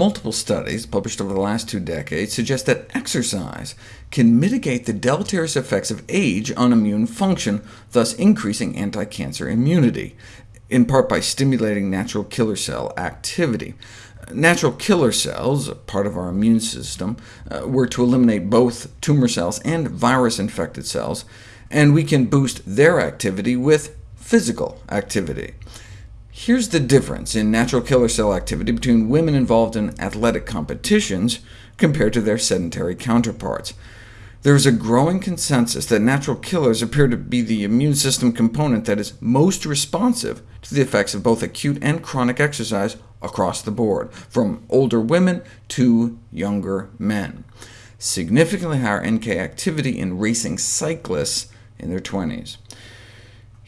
Multiple studies, published over the last two decades, suggest that exercise can mitigate the deleterious effects of age on immune function, thus increasing anti-cancer immunity, in part by stimulating natural killer cell activity. Natural killer cells, a part of our immune system, uh, were to eliminate both tumor cells and virus-infected cells, and we can boost their activity with physical activity. Here's the difference in natural killer cell activity between women involved in athletic competitions compared to their sedentary counterparts. There is a growing consensus that natural killers appear to be the immune system component that is most responsive to the effects of both acute and chronic exercise across the board, from older women to younger men. Significantly higher NK activity in racing cyclists in their 20s.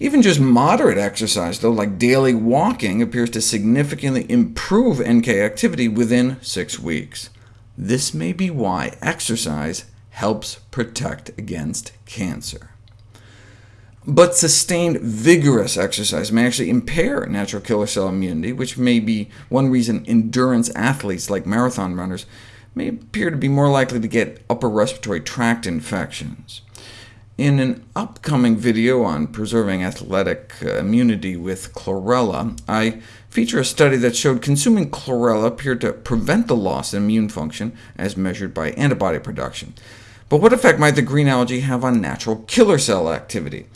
Even just moderate exercise, though, like daily walking, appears to significantly improve NK activity within six weeks. This may be why exercise helps protect against cancer. But sustained, vigorous exercise may actually impair natural killer cell immunity, which may be one reason endurance athletes like marathon runners may appear to be more likely to get upper respiratory tract infections. In an upcoming video on preserving athletic uh, immunity with chlorella, I feature a study that showed consuming chlorella appeared to prevent the loss in immune function as measured by antibody production. But what effect might the green algae have on natural killer cell activity?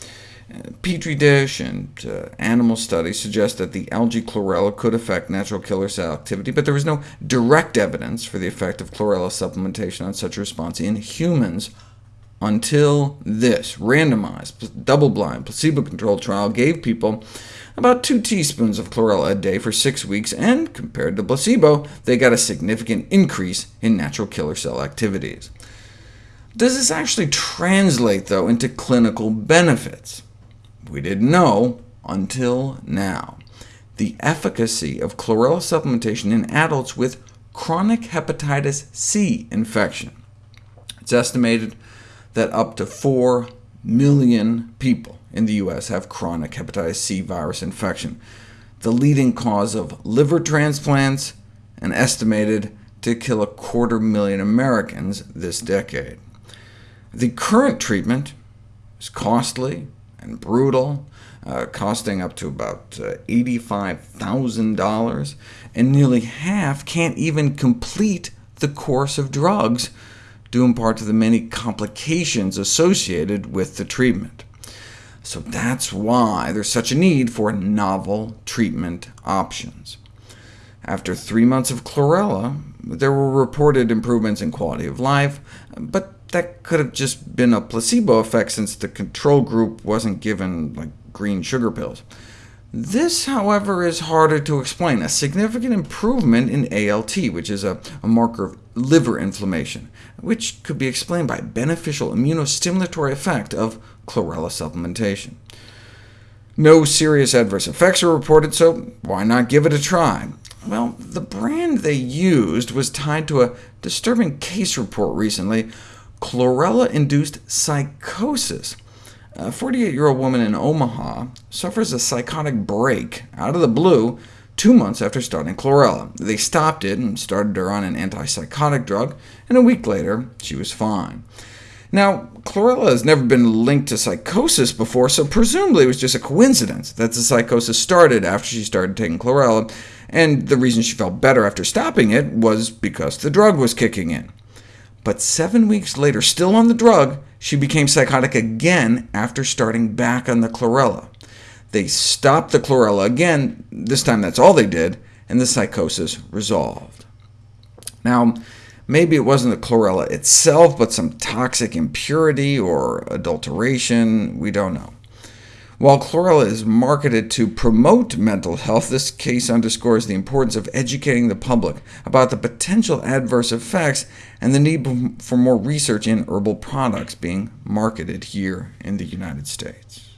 Uh, Petri dish and uh, animal studies suggest that the algae chlorella could affect natural killer cell activity, but there is no direct evidence for the effect of chlorella supplementation on such a response in humans until this randomized, double-blind, placebo-controlled trial gave people about 2 teaspoons of chlorella a day for six weeks, and compared to placebo, they got a significant increase in natural killer cell activities. Does this actually translate, though, into clinical benefits? We didn't know until now. The efficacy of chlorella supplementation in adults with chronic hepatitis C infection. It's estimated that up to 4 million people in the U.S. have chronic hepatitis C virus infection, the leading cause of liver transplants, and estimated to kill a quarter million Americans this decade. The current treatment is costly and brutal, uh, costing up to about uh, $85,000, and nearly half can't even complete the course of drugs due in part to the many complications associated with the treatment. So that's why there's such a need for novel treatment options. After three months of chlorella, there were reported improvements in quality of life, but that could have just been a placebo effect since the control group wasn't given like green sugar pills. This, however, is harder to explain. A significant improvement in ALT, which is a, a, marker of liver inflammation, which could be explained by beneficial immunostimulatory effect of chlorella supplementation. No serious adverse effects are reported, so why not give it a try? Well, the brand they used was tied to a disturbing case report recently, chlorella-induced psychosis. A 48-year-old woman in Omaha suffers a psychotic break out of the blue two months after starting chlorella. They stopped it and started her on an antipsychotic drug, and a week later she was fine. Now, chlorella has never been linked to psychosis before, so presumably it was just a coincidence that the psychosis started after she started taking chlorella, and the reason she felt better after stopping it was because the drug was kicking in. But seven weeks later, still on the drug, she became psychotic again after starting back on the chlorella. They stopped the chlorella again, this time that's all they did, and the psychosis resolved. Now, maybe it wasn't the chlorella itself, but some toxic impurity or adulteration, we don't know. While chlorella is marketed to promote mental health, this case underscores the importance of educating the public about the potential adverse effects and the need for more research in herbal products being marketed here in the United States.